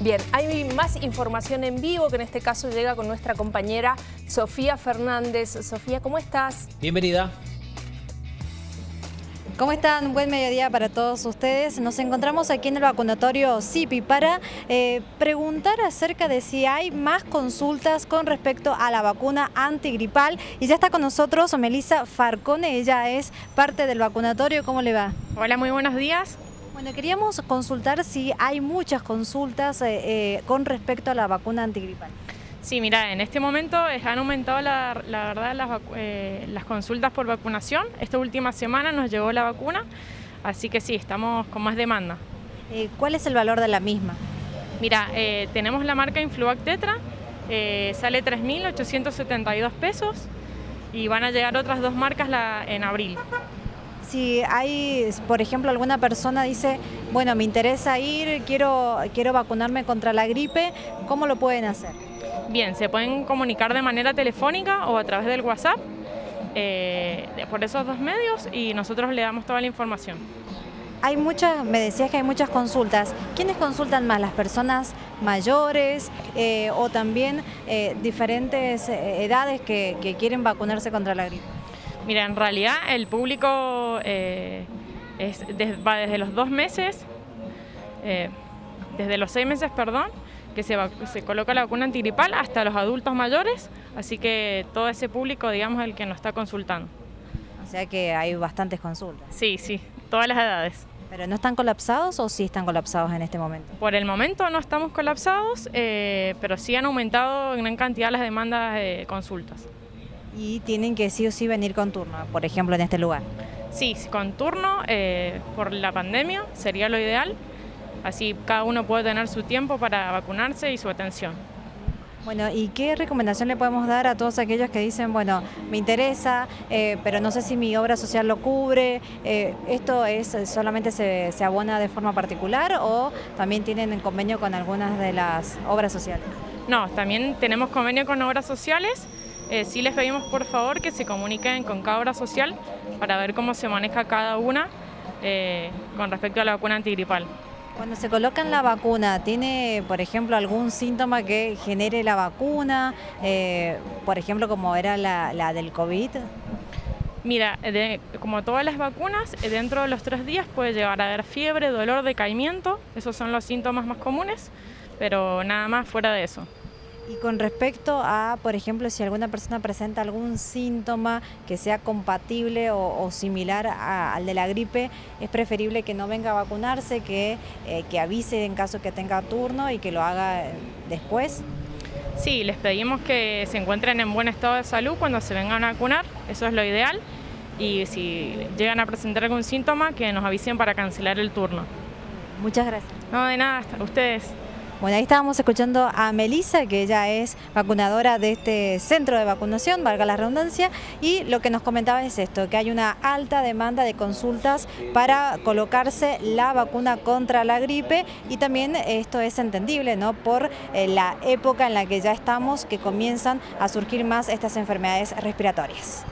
Bien, hay más información en vivo que en este caso llega con nuestra compañera Sofía Fernández. Sofía, ¿cómo estás? Bienvenida. ¿Cómo están? Buen mediodía para todos ustedes. Nos encontramos aquí en el vacunatorio CIPI para eh, preguntar acerca de si hay más consultas con respecto a la vacuna antigripal. Y ya está con nosotros Melissa Farcone, ella es parte del vacunatorio. ¿Cómo le va? Hola, muy buenos días. Bueno, queríamos consultar si hay muchas consultas eh, eh, con respecto a la vacuna antigripal. Sí, mira, en este momento han aumentado la, verdad las, eh, las, consultas por vacunación. Esta última semana nos llegó la vacuna, así que sí, estamos con más demanda. ¿Cuál es el valor de la misma? Mira, tenemos la marca Influac Tetra, sale 3.872 pesos y van a llegar otras dos marcas en abril si hay, por ejemplo, alguna persona dice, bueno, me interesa ir, quiero, quiero vacunarme contra la gripe, ¿cómo lo pueden hacer? Bien, se pueden comunicar de manera telefónica o a través del WhatsApp, eh, por esos dos medios y nosotros le damos toda la información. Hay muchas, me decías que hay muchas consultas. ¿Quiénes consultan más? ¿Las personas mayores eh, o también eh, diferentes edades que quieren vacunarse contra la gripe? Mira, en realidad el público eh, va desde los dos meses, eh, desde los seis meses, perdón, que se, se, coloca la vacuna antigripal hasta los adultos mayores, así que todo ese público, digamos, es el que nos está consultando. O sea que hay bastantes consultas. Sí, sí, todas las edades. ¿Pero no están colapsados o sí están colapsados en este momento? Por el momento no estamos colapsados, eh, pero sí han aumentado en gran cantidad las demandas de consultas y tienen que sí o sí venir con turno, por ejemplo, en este lugar. Sí, con turno, eh, por la pandemia sería lo ideal, así cada uno puede tener su tiempo para vacunarse y su atención. Bueno, ¿y qué recomendación le podemos dar a todos aquellos que dicen, bueno, me interesa, eh, pero no sé si mi obra social lo cubre? Eh, ¿Esto es solamente se, se, abona de forma particular o también tienen convenio con algunas de las obras sociales? No, también tenemos convenio con obras sociales, eh, sí les pedimos por favor que se comuniquen con cada obra social para ver cómo se maneja cada una eh, con respecto a la vacuna antigripal. Cuando se colocan la vacuna, ¿tiene, por ejemplo, algún síntoma que genere la vacuna? Eh, por ejemplo, como era la, del COVID. Mira, como todas las vacunas, dentro de los tres días puede llegar a haber fiebre, dolor, decaimiento. Esos son los síntomas más comunes, pero nada más fuera de eso. Y con respecto a, por ejemplo, si alguna persona presenta algún síntoma que sea compatible o, similar al de la gripe, es preferible que no venga a vacunarse, que, eh, que avise en caso que tenga turno y que lo haga después. Sí, les pedimos que se encuentren en buen estado de salud cuando se vengan a vacunar, eso es lo ideal. Y si llegan a presentar algún síntoma, que nos avisen para cancelar el turno. Muchas gracias. No, de nada, hasta ustedes. Bueno, ahí estábamos escuchando a Melissa, que ella es vacunadora de este centro de vacunación, valga la redundancia, y lo que nos comentaba es esto, que hay una alta demanda de consultas para colocarse la vacuna contra la gripe y también esto es entendible, ¿no? Por eh, la época en la que ya estamos, que comienzan a surgir más estas enfermedades respiratorias.